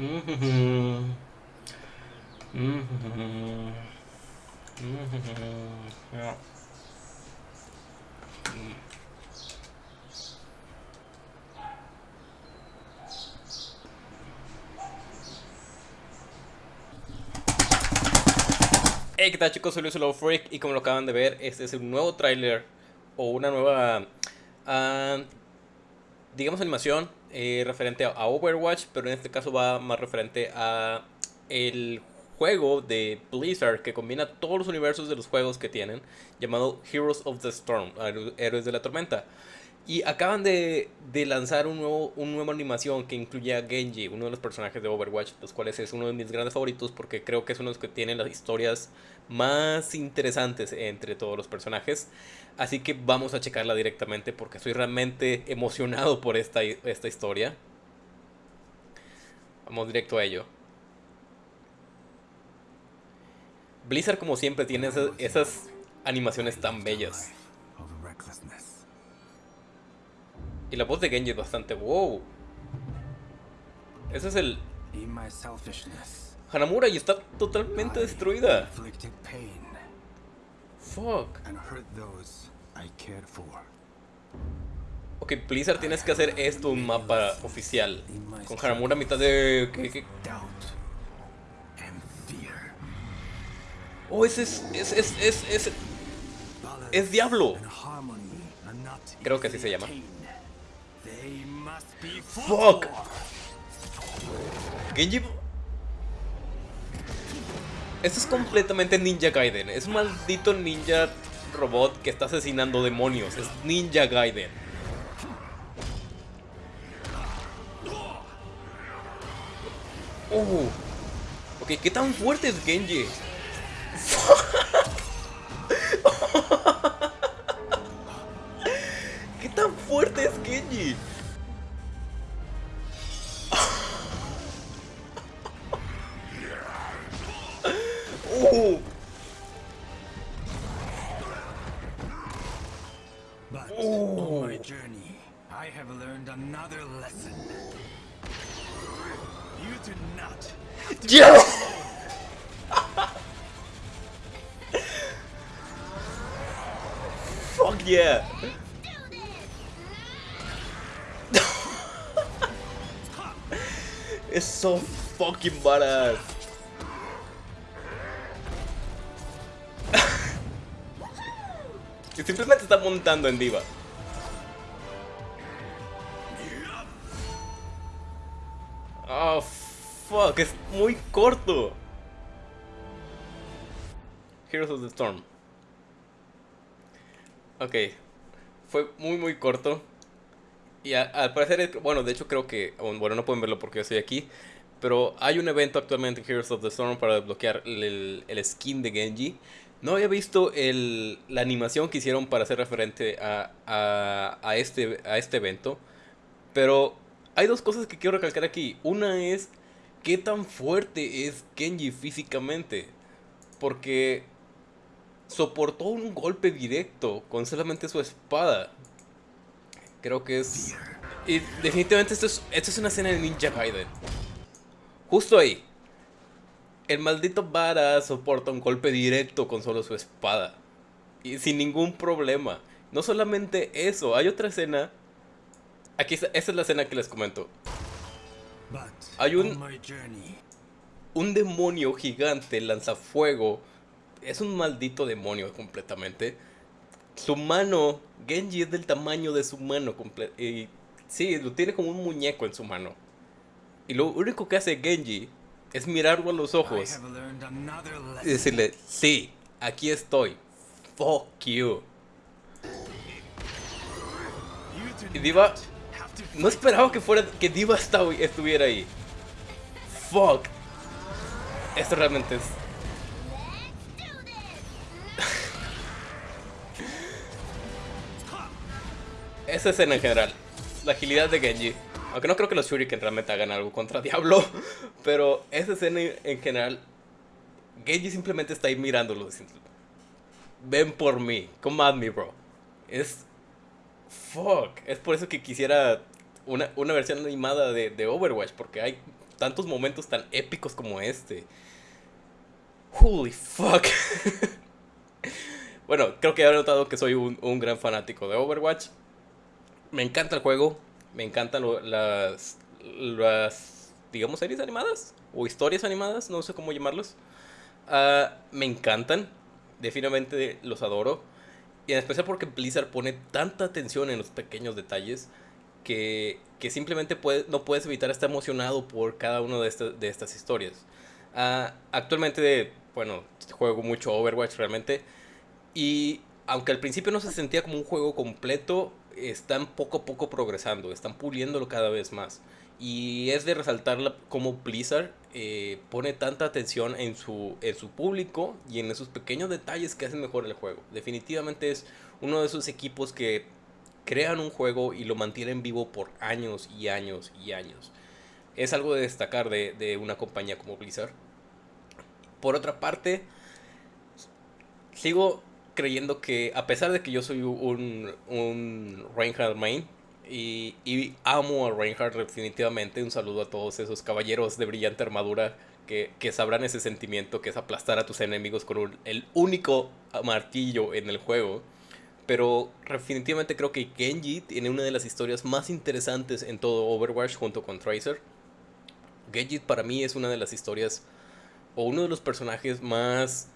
Ja. Hey, ¿qué tal chicos? Soy Luis Love Freak y como lo acaban de ver, este es un nuevo tráiler o una nueva, ah, digamos, animación eh, referente a Overwatch, pero en este caso va más referente a el juego de Blizzard que combina todos los universos de los juegos que tienen, llamado Heroes of the Storm, Héroes de la Tormenta. Y acaban de, lanzar un nuevo, una nueva animación que incluye a Genji, uno de los personajes de Overwatch, los cuales es uno de mis grandes favoritos porque creo que es uno de los que tiene las historias más interesantes entre todos los personajes. Así que vamos a checarla directamente porque estoy realmente emocionado por esta, esta historia. Vamos directo a ello. Blizzard como siempre tiene esas, esas animaciones tan bellas. Y la voz de Genji es bastante wow. Ese es el... Hanamura y está totalmente destruida. Fuck. Ok, Blizzard tienes que hacer esto un mapa oficial. Con Hanamura a mitad de... ¿qué, Oh, ese es... Es, es, es, es, es Diablo. Creo que así se llama. Fuck. Genji... Esto es completamente Ninja Gaiden. Es un maldito ninja robot que está asesinando demonios. Es Ninja Gaiden. Uh. Ok, ¿qué tan fuerte es Genji? But on my journey, I have learned another lesson. You do not. Yeah. Fuck yeah. it's so fucking badass. Simplemente está montando en diva. Oh, fuck, es muy corto. Heroes of the Storm. Ok, fue muy muy corto. Y al parecer, bueno, de hecho creo que, bueno, no pueden verlo porque yo estoy aquí. Pero hay un evento actualmente en Heroes of the Storm para desbloquear el, el skin de Genji. No había visto el, la animación que hicieron para hacer referente a, a, este, a este evento. Pero hay dos cosas que quiero recalcar aquí. Una es qué tan fuerte es Kenji físicamente. Porque soportó un golpe directo con solamente su espada. Creo que es... Y definitivamente esto es, esto es una escena de Ninja Gaiden. Justo ahí. El maldito Vara soporta un golpe directo con solo su espada. Y sin ningún problema. No solamente eso, hay otra escena. Aquí, esta es la escena que les comento. Hay un... Un demonio gigante lanzafuego. Es un maldito demonio completamente. Su mano, Genji es del tamaño de su mano. Y sí, lo tiene como un muñeco en su mano. Y lo único que hace Genji es mirarlo a los ojos y decirle, sí, aquí estoy. Fuck you. Y Diva, no esperaba que fuera que Diva estuviera ahí. Fuck. Esto realmente es... Esa escena en general. La agilidad de Genji. Aunque no creo que los Shuriken realmente hagan algo contra Diablo. Pero esa escena en general. Genji simplemente está ahí mirándolo. Ven por mí. Come at me, bro. Es. Fuck. Es por eso que quisiera una, versión animada de, Overwatch. Porque hay tantos momentos tan épicos como este. Holy fuck. bueno, creo que he notado que soy un, gran fanático de Overwatch. Me encanta el juego. Me encantan las, las, digamos, series animadas. O historias animadas, no sé cómo llamarlos. Uh, me encantan. Definitivamente los adoro. Y en especial porque Blizzard pone tanta atención en los pequeños detalles que, que simplemente no puedes evitar estar emocionado por cada una de, esta, de estas historias. Uh, actualmente, bueno, juego mucho Overwatch realmente. Y aunque al principio no se sentía como un juego completo, están poco a poco progresando, están puliéndolo cada vez más. Y es de resaltar cómo Blizzard eh, pone tanta atención en su, en su público y en esos pequeños detalles que hacen mejor el juego. Definitivamente es uno de esos equipos que crean un juego y lo mantienen vivo por años y años y años. Es algo de destacar de, de una compañía como Blizzard. Por otra parte, sigo creyendo que a pesar de que yo soy un, un Reinhardt main y, y, amo a Reinhardt definitivamente, un saludo a todos esos caballeros de brillante armadura que, que sabrán ese sentimiento que es aplastar a tus enemigos con el único martillo en el juego. Pero definitivamente creo que Genji tiene una de las historias más interesantes en todo Overwatch junto con Tracer. Genji para mí es una de las historias o uno de los personajes más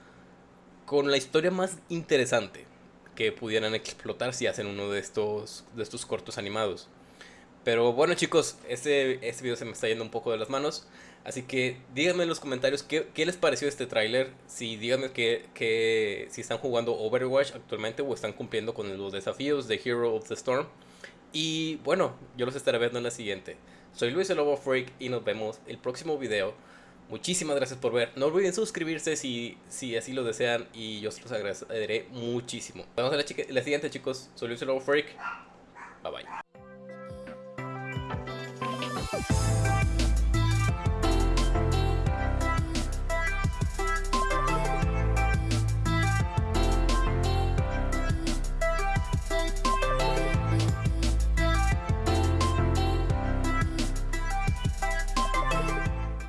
con la historia más interesante que pudieran explotar si hacen uno de estos, de estos cortos animados. Pero bueno chicos, este, este video se me está yendo un poco de las manos. Así que díganme en los comentarios qué, qué les pareció este tráiler. Si díganme que, que, si están jugando Overwatch actualmente o están cumpliendo con los desafíos de Hero of the Storm. Y bueno, yo los estaré viendo en la siguiente. Soy Luis el Lobo Freak y nos vemos el próximo video. Muchísimas gracias por ver. No olviden suscribirse si, si así lo desean y yo se los agradeceré muchísimo. Nos vemos en la, siguiente chicos. Soy Luis Freak. Bye bye.